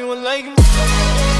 do it like